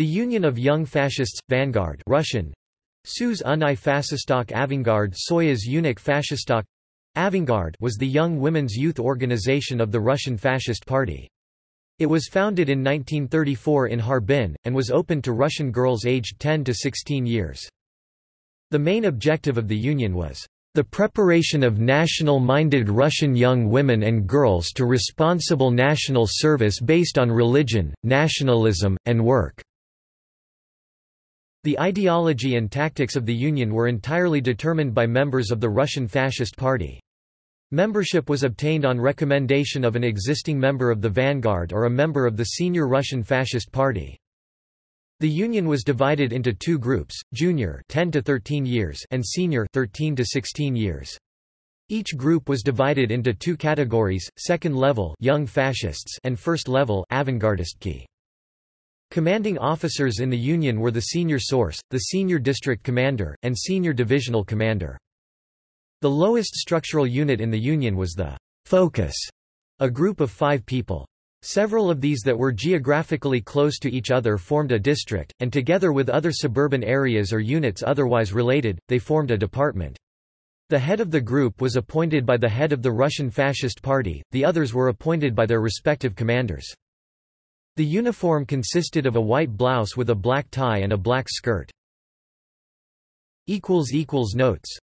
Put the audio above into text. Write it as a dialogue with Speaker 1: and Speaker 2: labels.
Speaker 1: The Union of Young Fascists, Vanguard Russian, Suz Unai Fascistok Avangard Soyuz Unik Fascistok Avangard was the young women's youth organization of the Russian Fascist Party. It was founded in 1934 in Harbin, and was open to Russian girls aged 10 to 16 years. The main objective of the union was the preparation of national-minded Russian young women and girls to responsible national service based on religion, nationalism, and work. The ideology and tactics of the Union were entirely determined by members of the Russian Fascist Party. Membership was obtained on recommendation of an existing member of the Vanguard or a member of the senior Russian Fascist Party. The Union was divided into two groups, junior 10 to 13 years and senior 13 to 16 years. Each group was divided into two categories, second level young fascists and first level avant-gardistki. Commanding officers in the Union were the senior source, the senior district commander, and senior divisional commander. The lowest structural unit in the Union was the «focus», a group of five people. Several of these that were geographically close to each other formed a district, and together with other suburban areas or units otherwise related, they formed a department. The head of the group was appointed by the head of the Russian Fascist Party, the others were appointed by their respective commanders. The uniform consisted of a white blouse with a black tie and a black skirt. Notes